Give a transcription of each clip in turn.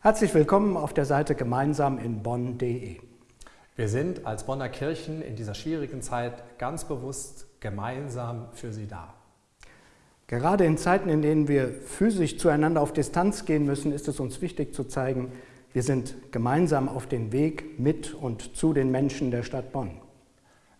Herzlich willkommen auf der Seite gemeinsam in bonn.de. Wir sind als Bonner Kirchen in dieser schwierigen Zeit ganz bewusst gemeinsam für Sie da. Gerade in Zeiten, in denen wir physisch zueinander auf Distanz gehen müssen, ist es uns wichtig zu zeigen, wir sind gemeinsam auf dem Weg mit und zu den Menschen der Stadt Bonn.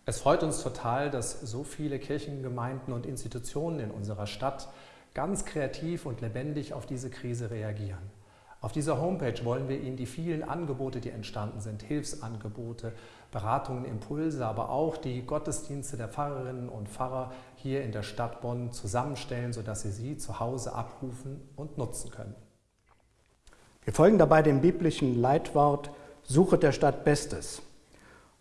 Es freut uns total, dass so viele Kirchengemeinden und Institutionen in unserer Stadt ganz kreativ und lebendig auf diese Krise reagieren. Auf dieser Homepage wollen wir Ihnen die vielen Angebote, die entstanden sind, Hilfsangebote, Beratungen, Impulse, aber auch die Gottesdienste der Pfarrerinnen und Pfarrer hier in der Stadt Bonn zusammenstellen, sodass Sie sie zu Hause abrufen und nutzen können. Wir folgen dabei dem biblischen Leitwort Suche der Stadt Bestes.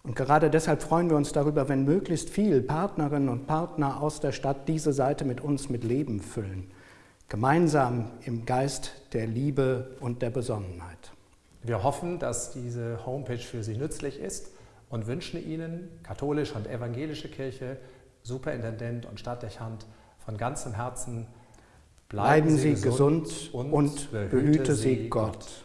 Und gerade deshalb freuen wir uns darüber, wenn möglichst viel Partnerinnen und Partner aus der Stadt diese Seite mit uns mit Leben füllen gemeinsam im Geist der Liebe und der Besonnenheit. Wir hoffen, dass diese Homepage für Sie nützlich ist und wünschen Ihnen, katholische und evangelische Kirche, Superintendent und Stadtdechant, von ganzem Herzen, bleiben, bleiben Sie gesund und, und behüte Sie Gott. Gott.